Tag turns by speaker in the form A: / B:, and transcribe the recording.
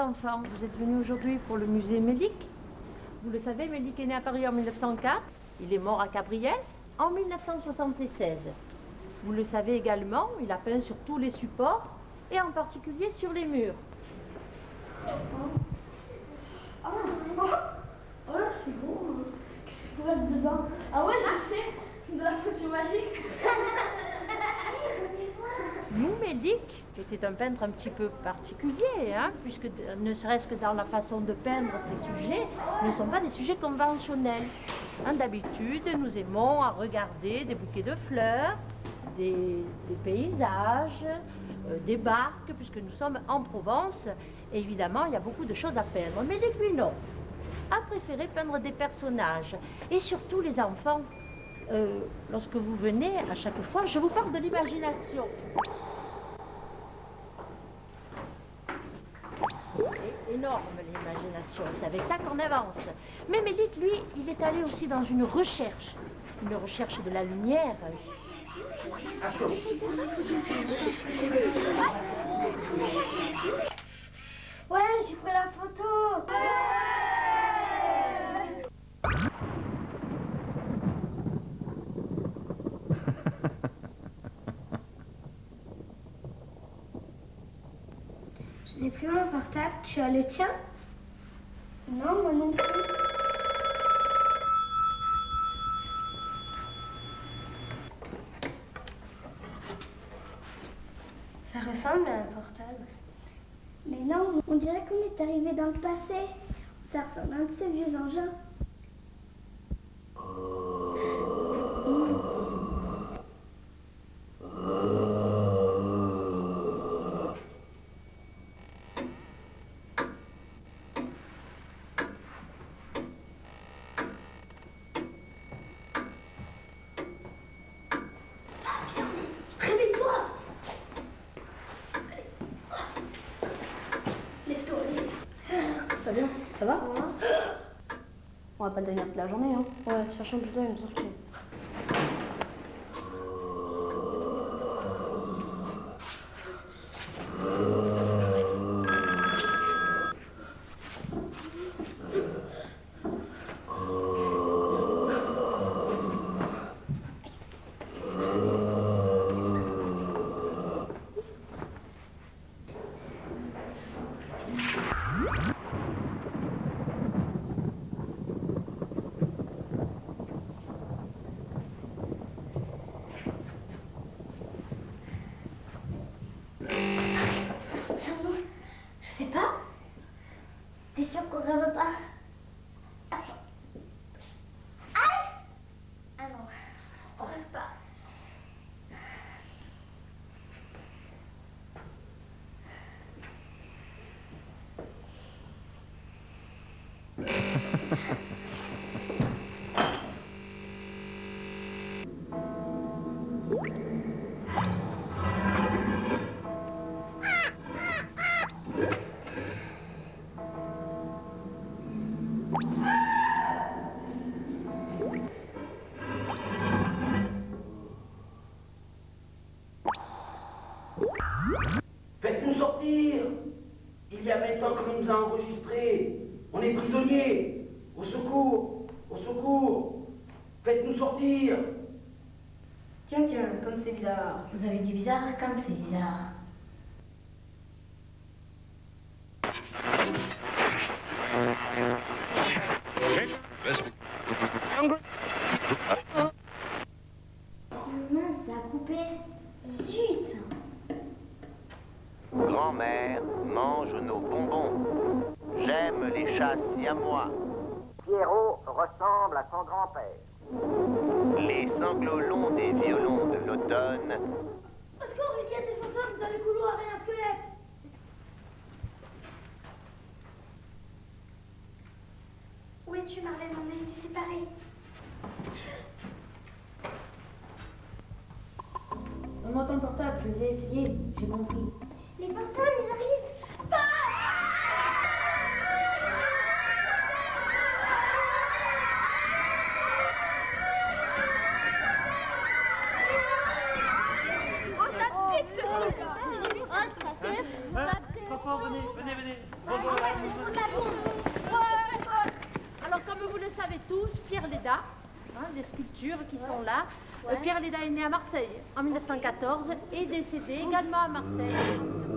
A: Vous êtes venus aujourd'hui pour le musée Mélic. Vous le savez, Mélic est né à Paris en 1904. Il est mort à Cabriès en 1976. Vous le savez également, il a peint sur tous les supports et en particulier sur les murs.
B: Oh, oh, oh là, c'est beau. Qu'est-ce qu'il faut mettre dedans Ah ouais, je sais, de la potion magique.
A: Un peintre un petit peu particulier, hein, puisque ne serait-ce que dans la façon de peindre ces sujets, ne sont pas des sujets conventionnels. Hein, d'habitude, nous aimons à regarder des bouquets de fleurs, des, paysages, euh, des barques, puisque nous sommes en Provence, et évidemment, il y a beaucoup de choses à peindre. Mélic, lui, non, a préféré peindre des personnages, et surtout les enfants. Euh, lorsque vous venez, à chaque fois, je vous parle de l'imagination. Énorme l'imagination, c'est avec ça qu'on avance. Mais Mélic, lui, il est allé aussi dans une recherche, une recherche de la lumière.
B: Ouais, j'ai pris la photo. J'ai plus mon portable. Tu as le tien? Non, moi non plus. Ça ressemble à un portable. Mais non, on dirait qu'on est arrivé dans le passé. Ça ressemble à un de ces vieux engins.
C: Pas tenir toute la journée. Hein. Ouais, cherchons plutôt une sortie.
D: Faites-nous sortir Il y a 20 ans que nous a enregistrés. On est prisonniers. Au secours Au secours Faites-nous sortir
C: Tiens, tiens, comme c'est bizarre. Vous avez dit bizarre comme c'est bizarre.
E: À moi. Pierrot ressemble à son grand-père. Les sanglots longs des violons de l'automne.
B: Parce qu'il y a des fantômes dans le couloir et un squelette. Où es-tu, Marlène On a été séparés.
C: Donne-moi ton portable, je vais essayer, j'ai compris.
B: tous Pierre Leda, hein,
D: des sculptures qui sont
A: là. Euh, Pierre Leda est né à Marseille en 1914 et décédé également à Marseille.